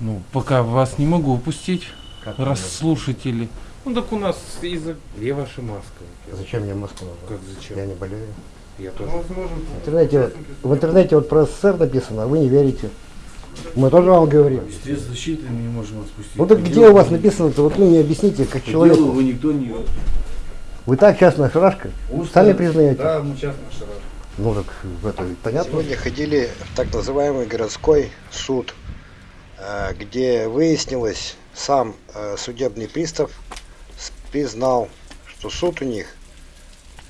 Ну, пока вас не могу упустить, Как раз вы- слушатели. Ну так у нас из-за... Где ваша маска? Зачем мне нужна? Как зачем? Я не болею. Я тоже. В интернете, в интернете вот про СССР написано, а вы не верите. Мы тоже вам говорим. Средств защиты мы не можем вас пустить. Ну так где у вас вы- написано-то? Вот ну не объясните, как По делу вы никто не... Вы так частная шарашка? Сами признаете? Да, мы частная шарашка. Ну так в это понятно. Сегодня ходили в так называемый городской суд, где выяснилось, сам э, судебный пристав признал, что суд у них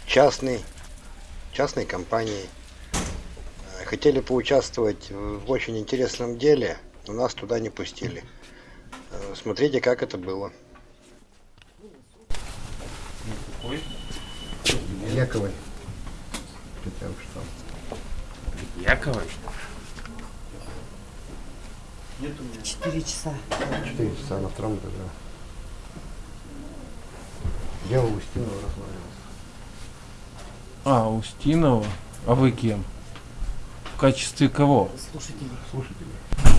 частный, частной компании. Э, Хотели поучаствовать в очень интересном деле, но нас туда не пустили. Э, Смотрите, как это было. Какой? Яковой. Четыре часа. Четыре часа на втором этаже. Дело Устинова рассматривалось. А, Устинова. А вы кем? В качестве кого? Слушатели. Слушатели.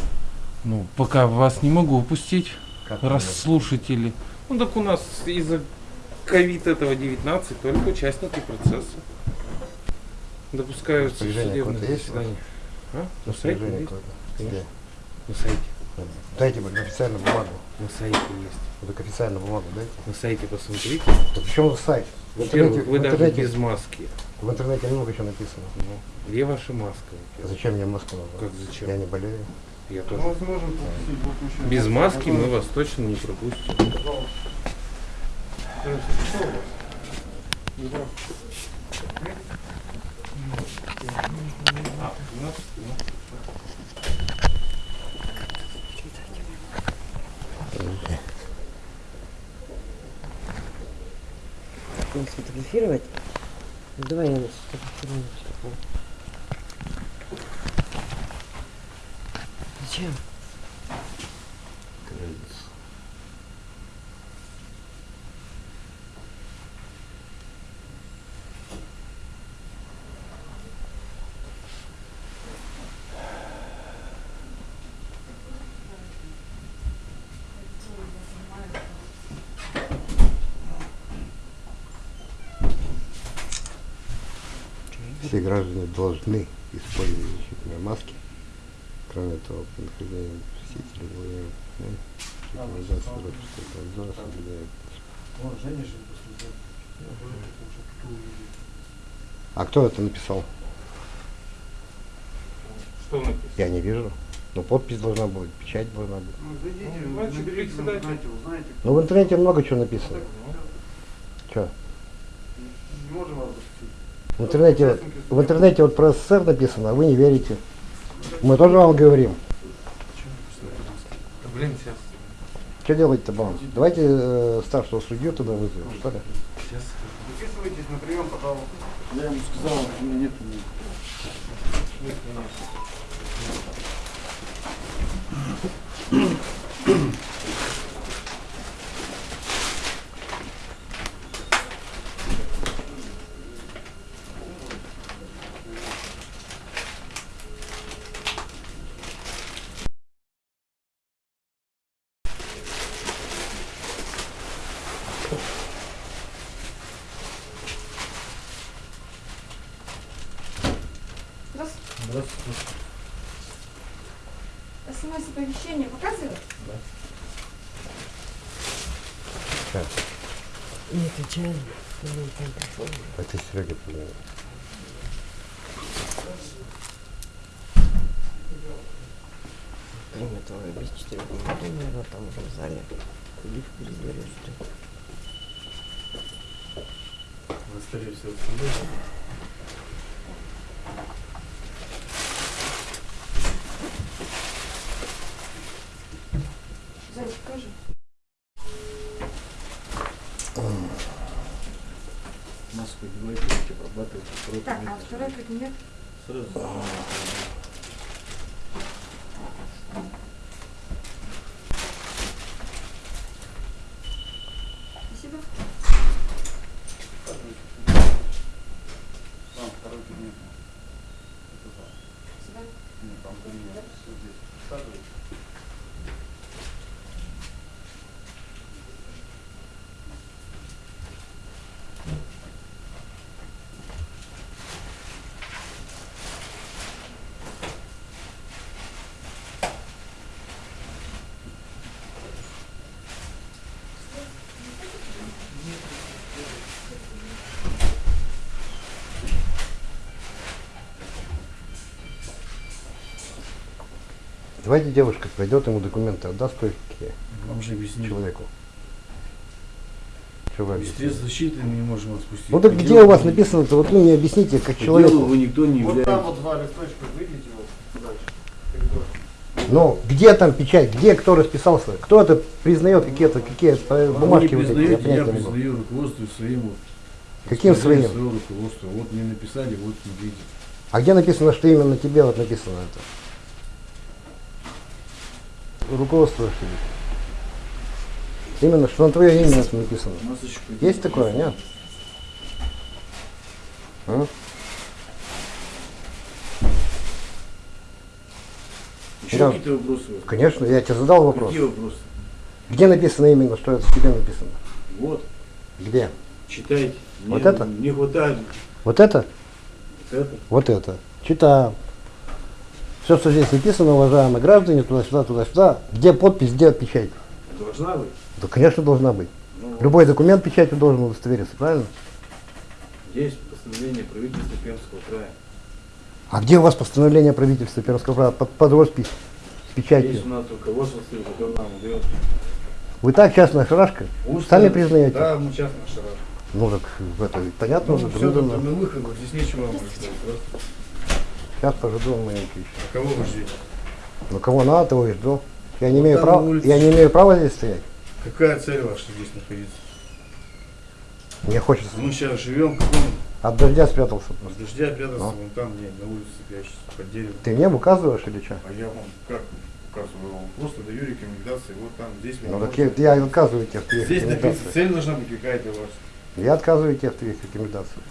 Ну, пока вас не могу упустить, Как раз вы- слушатели. Ну так у нас из-за ковид этого 19 только участники процесса. Допускаются в судебное у заседание. А? Распоряжение какое-то? На сайте. Дайте мне официальную бумагу. На сайте есть. Вот так официальную бумагу дайте. На сайте посмотрите. Вот в чем сайт? В Во-первых, интернете, вы в даже интернете, без маски. в интернете много чего написано. Ну, где ваша маска? Зачем мне Москву нужна? Как зачем? Я не болею. Я тоже. Без маски мы вас точно не пропустим. А, у нас, ну, Будем сфотографировать. Ну, давай я нас сфотографирую. Зачем? Все граждане должны использовать защитные маски. Кроме того, при нахождении посетителей ну, организации обзора соблюдает. А кто это написал? что написано? Я не вижу. Ну, подпись должна быть, печать должна быть. Значит, председатель. Ну, в интернете много чего написано. Что? В интернете, в интернете вот про СССР написано, а вы не верите. Мы тоже вам говорим. Блин, сейчас. Что делать-то, баланс? Давайте э, старшего судью туда вызовем, что ли? Сейчас. Записывайтесь на прием, пожалуйста. Я ему сказал, у меня нет Здравствуйте. СМС-оповещение показывает? Не отвечаем. Ну, там пришел. Это Серега позвонил. Кроме того, я без четырех минут, наверное, там уже в зале. Куличку разберешь, что ли. Вы, скорее всего, со Маску обрабатывать. второй Так, а второй кабинет? Сразу занимаете. Спасибо. Там второй кабинет. Это за. Сюда. Нет, там кабинет. Все здесь. Присаживайтесь. Давайте девушка пройдет ему документы, отдаст кое-какие Вам же объяснили. человеку. Что вы Без объясните? средств защиты мы не можем вас пустить. Ну так где делу у вас вы- написано-то? Вот ну не объясните, как делу вы никто не Вот там вот два листочка, выйдите вот дальше. Ну, где там печать, где кто расписался, кто это признает какие-то какие э, Вы бумажки не вот эти, я признаете, я, признаю руководство своим. вот. Каким своим? Свое руководство. Вот мне написали, вот не видите. А где написано, что именно тебе вот написано это? Руководство ли? Именно, что на твое имя это написано. Есть такое, нет? А? Еще Да. какие-то вопросы? Конечно, я тебе задал вопрос. Какие вопросы? Где написано именно, что это тебе написано? Вот, Где? читайте. Вот Мне это? Не хватает Вот это? вот это. Вот это. Читаем. Все, что здесь написано, уважаемые граждане, туда-сюда, туда-сюда. Где подпись, где печать? Должна быть. Да, конечно, должна быть. Ну, Любой документ печатью должен удостовериться, правильно? Есть постановление правительства Пермского края. А где у вас постановление правительства Пермского края под, под роспись с печатью? Есть у нас руководство, дает. Вы так частная шарашка? Устно- Сами признаете? Да, мы частно шарашим. Ну так это понятно уже. Ну, все, трудно. на выход, здесь нечего вам рассказать. Просто. Сейчас пожду маленький еще. А Кого вы ждете? Ну кого надо, того и жду. Я не Вот имею права. Я не имею права здесь стоять. Какая цель ваша здесь находиться? Мне хочется. Мы сейчас живем в каком От дождя спрятался. с дождя прятаться Ну. вон там, где на улице прячется, под деревом. Ты мне указываешь или что? А я вам как указываю? Вам просто даю рекомендации. Вот там, здесь Ну так я, я отказываю тебе в твоих Здесь написано, цель должна быть какая-то у вас. Я отказываю тебе в твоих рекомендациях.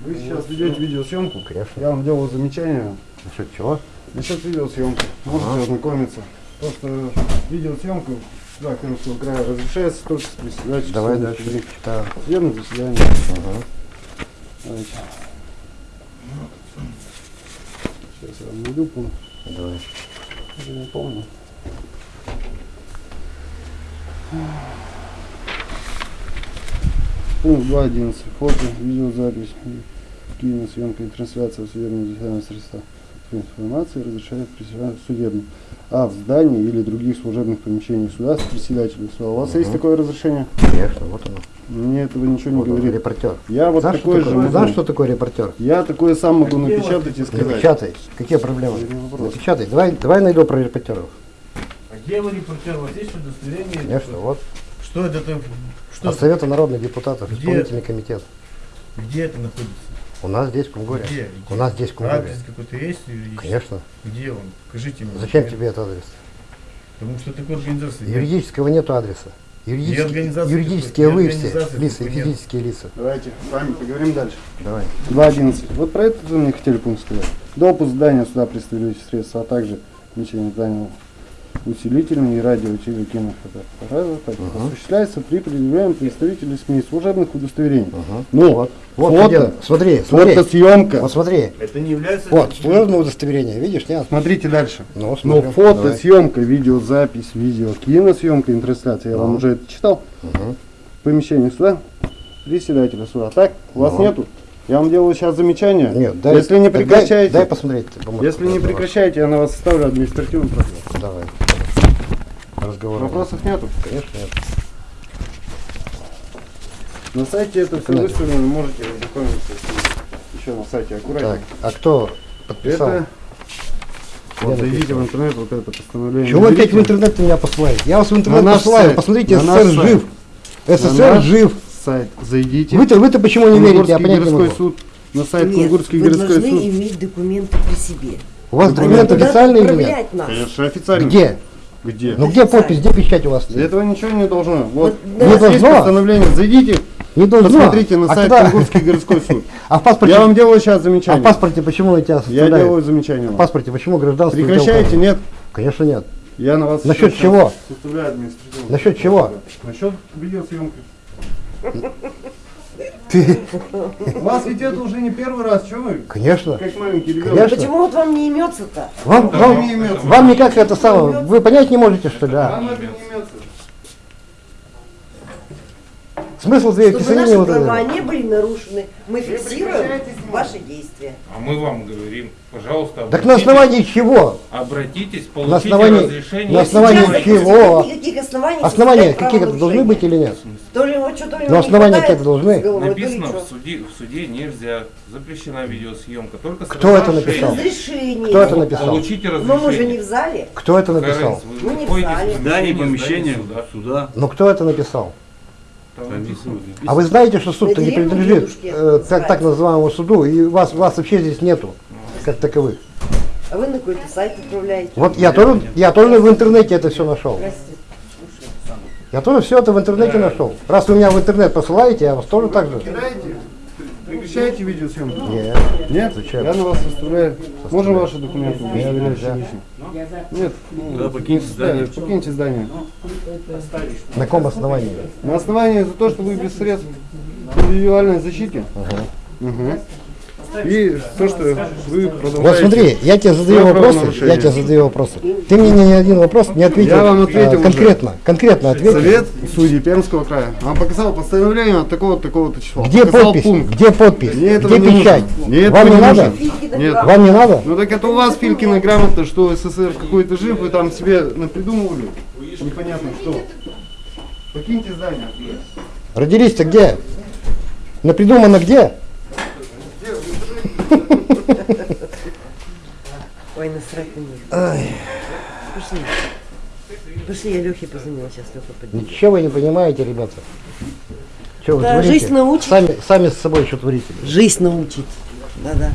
Вы сейчас ведете видеосъемку. Конечно. Я вам делал замечание Насчет чего? насчет видеосъемки. Можете Ага. ознакомиться. Просто видеосъемка сюда Крымского края разрешается только с председательством. Давай дальше. Читаю. Судебное заседание. Ага. Давайте. Сейчас я вам найду пункт. Давай. Я не помню. Пункт 2.11. Фото, видеозапись, киносъемка и трансляция судебного заседания средства информации разрешает председатель судебным. А в здании или других служебных помещениях суда с председателем суда. У вас Мгм. есть такое разрешение? Конечно, вот оно. Мне этого ничего не Вот говорит. репортер. Я вот знаешь, такой что же такое, знаешь, что такое репортер? Я такое сам могу Где напечатать и сказать. Напечатай. Какие проблемы? Напечатай. Давай, давай найду про репортеров. А где вы репортер? У вас есть удостоверение? Конечно, вот. Что это там? Что? От Совета народных депутатов, Где? исполнительный комитет. Где это находится? У нас здесь в Кунгуре. Где? У нас здесь в Кунгуре. Адрес какой-то есть юридический? Конечно. Где он? Покажите мне. Зачем документ. тебе этот адрес? Потому что такой организации. нет. Юридического нету адреса. Юридические, юридические вы все, лица, нет. физические лица. Давайте с вами поговорим дальше. Давай. 2.11. Вот про это вы мне хотели пункт сказать. Допуск здания суда представляющих средства, а также помещение здания усилительными и радио и кинофотоаппарата так, Мгм. осуществляется при предъявлении представителей СМИ служебных удостоверений. Ага. Ну, Вот, вот фото, смотри, смотри. фотосъемка. Вот смотри. Это не является... Вот, служебное удостоверение, видишь, нет? Смотрите дальше. Ну, Но смотрим. фото, Давай. съемка, видеозапись, видео, киносъемка, и трансляция, я вам Ну. уже это читал. Мгм. Помещение суда, председателя суда. Так, у вас Ну. нету? Я вам делаю сейчас замечание. Нет, дай, Если не прекращаете, Дай, дай посмотреть. если не давай. прекращаете, я на вас составлю административный процесс. Давай. Разговор. Вопросов нету? Конечно, нет. На сайте это все выставлено, можете ознакомиться еще на сайте Так, аккуратнее. а кто подписал? Это вот зайдите в интернет, вот это постановление. Чего вы опять в интернет меня посылаете? Я вас в интернет На посылаю. сайт. Посмотрите, На СССР жив. СССР жив. сайт зайдите. Вы-то вы-то почему не верите? Я понять не городской могу. суд. На сайт Нет, Кунгурский вы городской должны суд. иметь документы при себе. У вас документы официальные или нет? Конечно, официально. Где? Где? Ну где подпись, где печать у вас? Для этого ничего не должно. Вот, Вот, у да. вас Не есть должно? постановление. Зайдите, Не должно. посмотрите на а сайт когда- Кунгурский городской суд. А в паспорте, Я вам делаю сейчас а замечание. в паспорте почему на тебя Я делаю замечание В паспорте почему гражданство? Прекращаете? Нет. Конечно нет. Я на вас Насчет чего? Насчет чего? Насчет видеосъемки. Ты, У вас ведь это уже не первый раз, что вы? конечно. Как маленький ребенок. Конечно. Почему вот вам не имется-то? Вам, вам, не имется. вам никак это самое, вы понять не можете, что ли? а? Смысл Чтобы писанины наши вот права этого. не были нарушены, мы фиксируем ваши действия. А мы вам говорим, пожалуйста, Так на обратитесь- основании чего? Обратитесь, На получите основании- разрешение. на основании чего? Никаких оснований. Основания какие-то должны быть или нет? То ли вот что-то основания хватает какие-то должны. Написано в суде, в суде нельзя, запрещена видеосъемка, только с Кто это написал? Разрешение. Кто это написал? Получите Но мы же не разрешение. в зале. Кто это написал? Мы не в зале. Здание, помещение, суда. Но кто это написал? А вы знаете, что суд-то не принадлежит э, так, так называемому суду, и вас, вас вообще здесь нету, как таковых. А вы на какой-то сайт отправляете. Вот я тоже, я тоже в интернете это все нашел. Здрасте. Я тоже все это в интернете нашел. Раз вы меня в интернет посылаете, я вас тоже так же. Прекращаете видеосъемку? Нет. Нет? Зачем? Я на вас составляю. Можно ваши документы? Я. Нет. ну, Да, покиньте здание. Покиньте здание. На каком основании? На основании за то, что вы без средств индивидуальной защиты. Мгм. И то, что вы продолжаете. Вот смотри, я тебе задаю вопросы, я тебе задаю вопросы. Ты мне ни один вопрос не ответил. Я вам ответил э, уже. конкретно, конкретно ответил. Совет судей Пермского края вам показал постановление от такого-то такого-то числа. Где Показал подпись? пункт. Где подпись? Мне Где не печать? Мне этого Вам не не надо? Нет. Вам не надо? Ну так это у вас Филькина грамота, что СССР какой-то жив, вы там себе напридумывали. Непонятно что. Покиньте здание. Родились-то где? Напридумано где? Ой, насрать на них. Пошли. Пошли, я Лехе позвонила, сейчас Леха поднимет. Ничего вы не понимаете, ребята. Что вы Да, творите? жизнь научит. Сами, сами с собой что творите? Жизнь научит. Да-да.